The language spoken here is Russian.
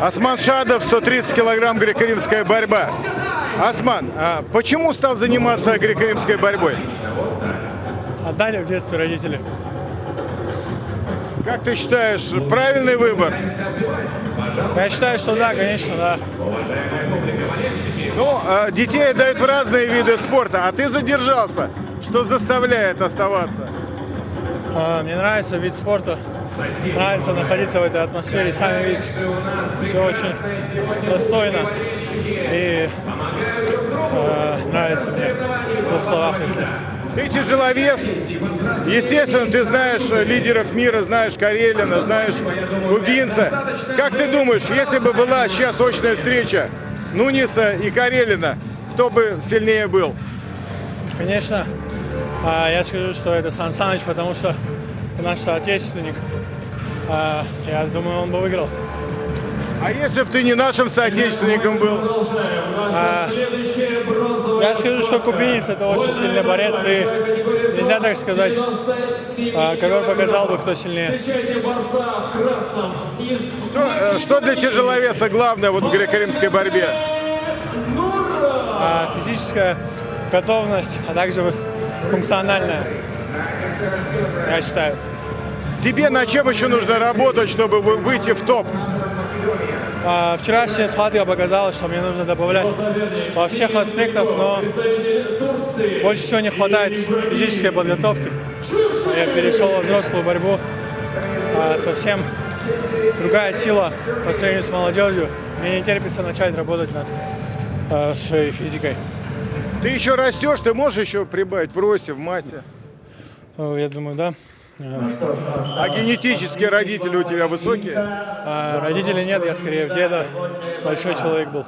Осман Шадов, 130 килограмм греко-римская борьба. Осман, а почему стал заниматься греко-римской борьбой? Отдали в детстве родители. Как ты считаешь, правильный выбор? Я считаю, что да, конечно, да. Ну, а, детей дают в разные виды спорта, а ты задержался. Что заставляет оставаться? А, Мне нравится вид спорта. Нравится находиться в этой атмосфере. Сами видите, все очень достойно. И э, нравится мне в двух словах, если. Ты тяжеловес. Естественно, ты знаешь э, лидеров мира, знаешь Карелина, знаешь кубинца. Как ты думаешь, если бы была сейчас очная встреча Нуниса и Карелина, кто бы сильнее был? Конечно, а, я скажу, что это Сан Саныч, потому что наш соотечественник. А, Я думаю, он бы выиграл. А если бы ты не нашим соотечественником был? Я скажу, что кубинец это очень сильный борец, и нельзя так сказать. А, Ковер показал бы, кто сильнее. Что, э, что для тяжеловеса главное вот в греко-римской борьбе? А, Физическая готовность, а также функциональная, я считаю. Тебе на чем еще нужно работать, чтобы вы- выйти в топ? А, Вчерашняя схватка показала, что мне нужно добавлять во всех аспектах, но больше всего не хватает физической подготовки. Я перешел во взрослую борьбу, а, совсем другая сила по сравнению с молодежью. Мне не терпится начать работать над а, своей физикой. Ты еще растешь, ты можешь еще прибавить в росте, в массе. Я думаю, да. А генетические родители у тебя высокие? А родителей нет, я скорее в деда большой человек был.